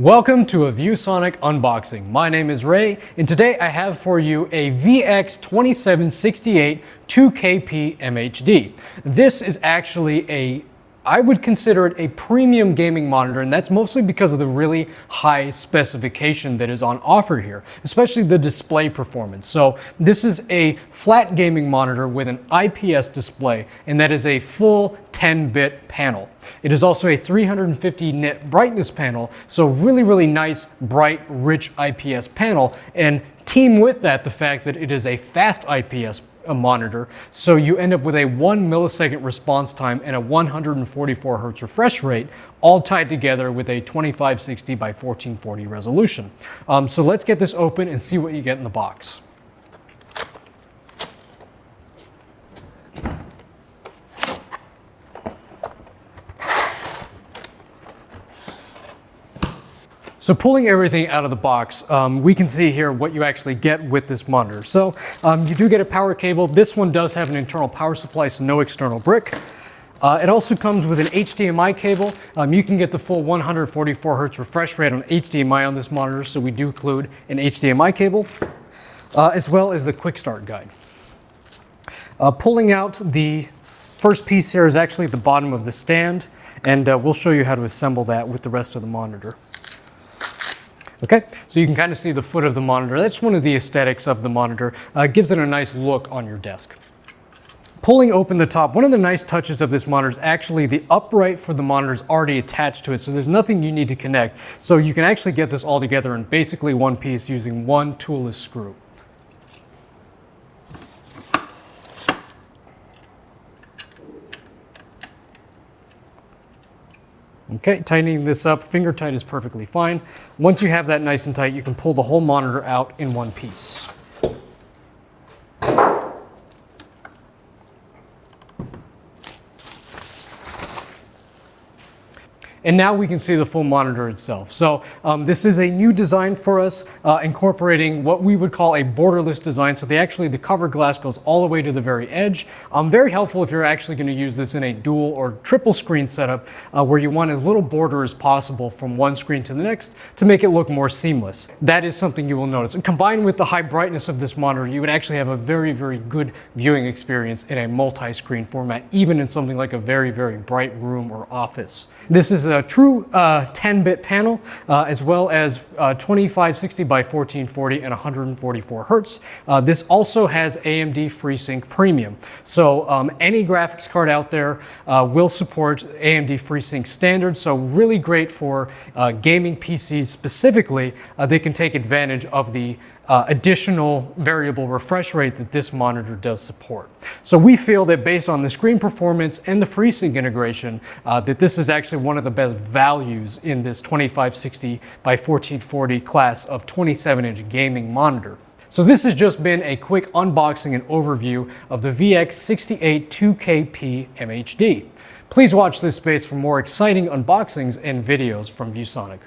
Welcome to a ViewSonic unboxing. My name is Ray and today I have for you a VX2768 2KP MHD. This is actually a I would consider it a premium gaming monitor, and that's mostly because of the really high specification that is on offer here, especially the display performance. So this is a flat gaming monitor with an IPS display, and that is a full 10-bit panel. It is also a 350 nit brightness panel, so really, really nice, bright, rich IPS panel, and team with that the fact that it is a fast IPS a monitor. So you end up with a one millisecond response time and a 144 hertz refresh rate, all tied together with a 2560 by 1440 resolution. Um, so let's get this open and see what you get in the box. So pulling everything out of the box, um, we can see here what you actually get with this monitor. So um, you do get a power cable. This one does have an internal power supply, so no external brick. Uh, it also comes with an HDMI cable. Um, you can get the full 144 hertz refresh rate on HDMI on this monitor, so we do include an HDMI cable, uh, as well as the quick start guide. Uh, pulling out the first piece here is actually at the bottom of the stand, and uh, we'll show you how to assemble that with the rest of the monitor. Okay, so you can kind of see the foot of the monitor. That's one of the aesthetics of the monitor. Uh, gives it a nice look on your desk. Pulling open the top, one of the nice touches of this monitor is actually the upright for the monitor is already attached to it, so there's nothing you need to connect. So you can actually get this all together in basically one piece using one toolless screw. Okay, tightening this up, finger tight is perfectly fine. Once you have that nice and tight, you can pull the whole monitor out in one piece. And now we can see the full monitor itself. So um, this is a new design for us, uh, incorporating what we would call a borderless design. So they actually, the cover glass goes all the way to the very edge. Um, very helpful if you're actually gonna use this in a dual or triple screen setup uh, where you want as little border as possible from one screen to the next to make it look more seamless. That is something you will notice. And combined with the high brightness of this monitor, you would actually have a very, very good viewing experience in a multi-screen format, even in something like a very, very bright room or office. This is a true 10-bit uh, panel, uh, as well as uh, 2560 by 1440 and 144 hertz. This also has AMD FreeSync Premium. So um, any graphics card out there will support AMD FreeSync standard. So really great for gaming PCs specifically. they can take advantage of the uh, additional variable refresh rate that this monitor does support. So we feel that based on the screen performance and the FreeSync integration, uh, that this is actually one of the best values in this 2560 by 1440 class of 27-inch gaming monitor. So this has just been a quick unboxing and overview of the VX68 2KP MHD. Please watch this space for more exciting unboxings and videos from ViewSonic.